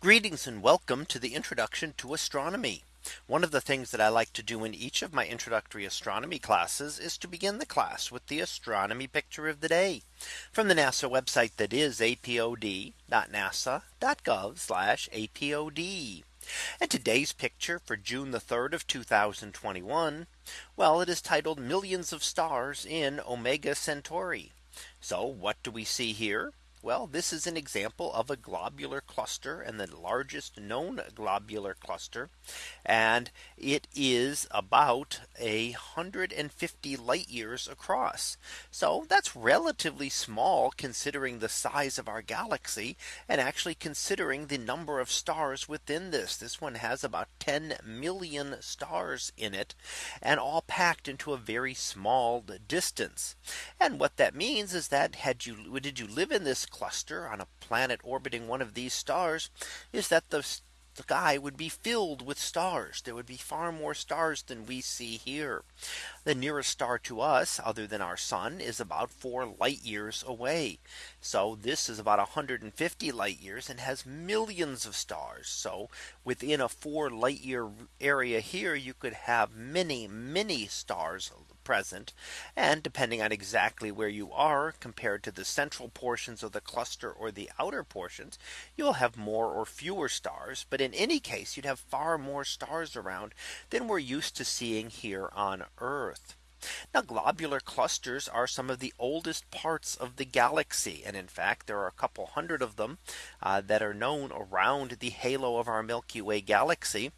Greetings and welcome to the introduction to astronomy. One of the things that I like to do in each of my introductory astronomy classes is to begin the class with the astronomy picture of the day from the NASA website that is apod.nasa.gov apod. And today's picture for June the 3rd of 2021. Well, it is titled millions of stars in Omega Centauri. So what do we see here? Well, this is an example of a globular cluster and the largest known globular cluster. And it is about a 150 light years across. So that's relatively small considering the size of our galaxy and actually considering the number of stars within this. This one has about 10 million stars in it and all packed into a very small distance. And what that means is that had you did you live in this cluster on a planet orbiting one of these stars is that the sky would be filled with stars. There would be far more stars than we see here. The nearest star to us other than our sun is about four light years away. So this is about 150 light years and has millions of stars. So within a four light year area here, you could have many, many stars present. And depending on exactly where you are compared to the central portions of the cluster or the outer portions, you'll have more or fewer stars. But in any case, you'd have far more stars around than we're used to seeing here on Earth. Now globular clusters are some of the oldest parts of the galaxy. And in fact, there are a couple hundred of them uh, that are known around the halo of our Milky Way galaxy.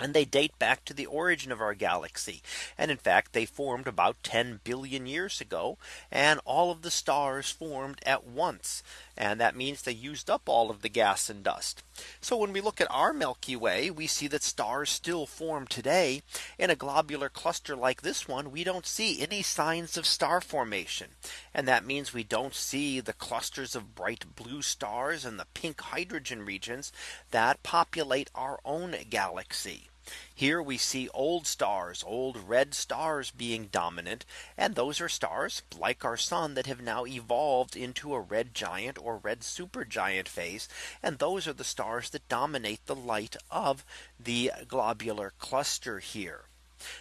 And they date back to the origin of our galaxy. And in fact, they formed about 10 billion years ago. And all of the stars formed at once. And that means they used up all of the gas and dust. So when we look at our Milky Way, we see that stars still form today. In a globular cluster like this one, we don't see any signs of star formation. And that means we don't see the clusters of bright blue stars and the pink hydrogen regions that populate our own galaxy. Here we see old stars, old red stars being dominant. And those are stars like our sun that have now evolved into a red giant or red supergiant phase. And those are the stars that dominate the light of the globular cluster here.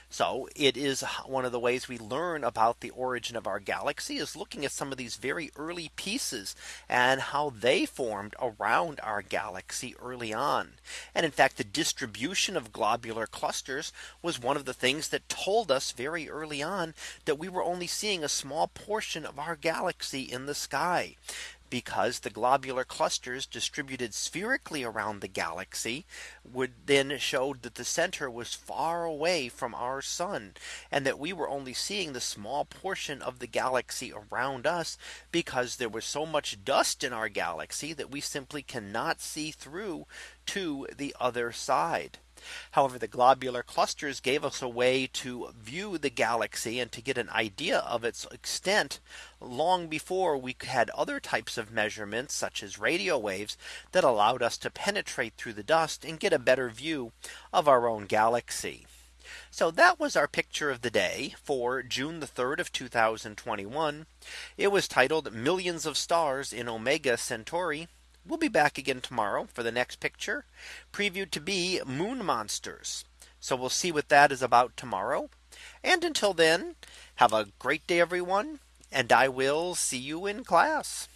So it is one of the ways we learn about the origin of our galaxy is looking at some of these very early pieces and how they formed around our galaxy early on. And in fact, the distribution of globular clusters was one of the things that told us very early on that we were only seeing a small portion of our galaxy in the sky because the globular clusters distributed spherically around the galaxy would then showed that the center was far away from our sun and that we were only seeing the small portion of the galaxy around us because there was so much dust in our galaxy that we simply cannot see through to the other side. However, the globular clusters gave us a way to view the galaxy and to get an idea of its extent long before we had other types of measurements such as radio waves that allowed us to penetrate through the dust and get a better view of our own galaxy. So that was our picture of the day for June the 3rd of 2021. It was titled millions of stars in Omega Centauri. We'll be back again tomorrow for the next picture previewed to be moon monsters. So we'll see what that is about tomorrow. And until then, have a great day, everyone. And I will see you in class.